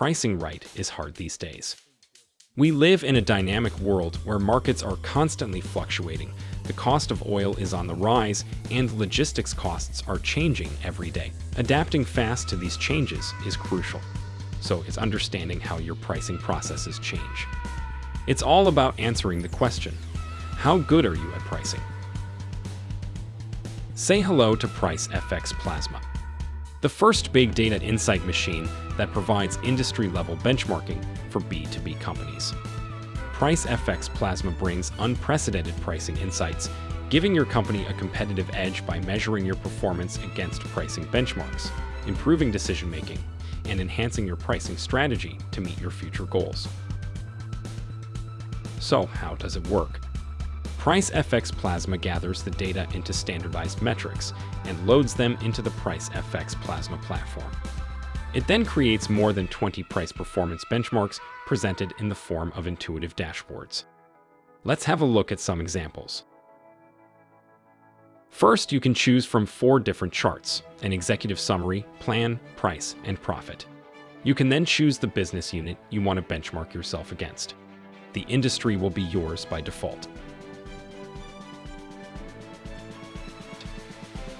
pricing right is hard these days. We live in a dynamic world where markets are constantly fluctuating, the cost of oil is on the rise, and logistics costs are changing every day. Adapting fast to these changes is crucial. So it's understanding how your pricing processes change. It's all about answering the question, how good are you at pricing? Say hello to Price FX Plasma, the first big data insight machine that provides industry-level benchmarking for B2B companies. PriceFX Plasma brings unprecedented pricing insights, giving your company a competitive edge by measuring your performance against pricing benchmarks, improving decision-making, and enhancing your pricing strategy to meet your future goals. So how does it work? Price FX Plasma gathers the data into standardized metrics and loads them into the Price FX Plasma platform. It then creates more than 20 price performance benchmarks presented in the form of intuitive dashboards. Let's have a look at some examples. First, you can choose from four different charts, an executive summary, plan, price, and profit. You can then choose the business unit you want to benchmark yourself against. The industry will be yours by default.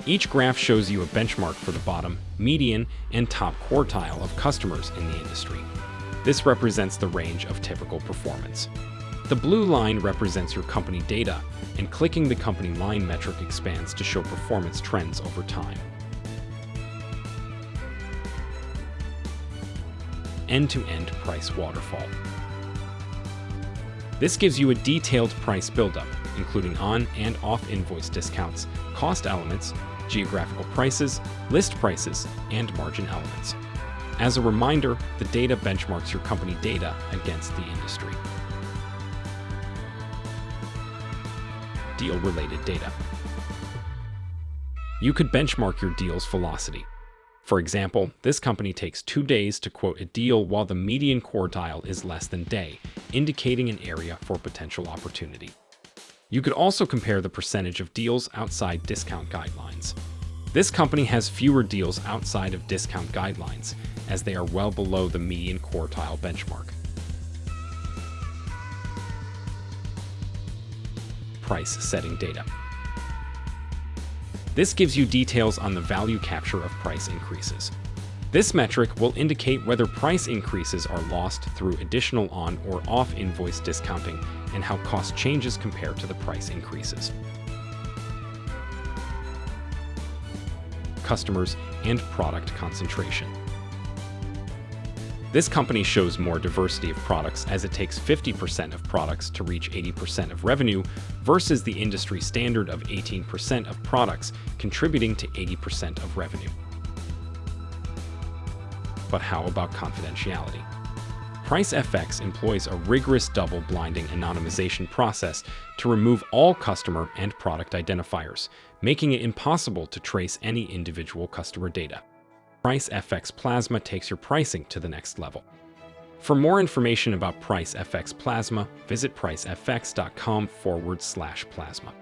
Each graph shows you a benchmark for the bottom, median, and top quartile of customers in the industry. This represents the range of typical performance. The blue line represents your company data, and clicking the company line metric expands to show performance trends over time. End-to-end -end price waterfall. This gives you a detailed price buildup, including on and off invoice discounts, cost elements, geographical prices, list prices, and margin elements. As a reminder, the data benchmarks your company data against the industry. Deal-related data. You could benchmark your deal's velocity. For example, this company takes two days to quote a deal while the median quartile is less than day, indicating an area for potential opportunity. You could also compare the percentage of deals outside discount guidelines. This company has fewer deals outside of discount guidelines, as they are well below the median quartile benchmark. Price setting data. This gives you details on the value capture of price increases. This metric will indicate whether price increases are lost through additional on or off invoice discounting and how cost changes compare to the price increases. Customers and product concentration. This company shows more diversity of products as it takes 50% of products to reach 80% of revenue versus the industry standard of 18% of products contributing to 80% of revenue. But how about confidentiality? PriceFX employs a rigorous double-blinding anonymization process to remove all customer and product identifiers, making it impossible to trace any individual customer data. PriceFX Plasma takes your pricing to the next level. For more information about PriceFX Plasma, visit pricefx.com forward slash plasma.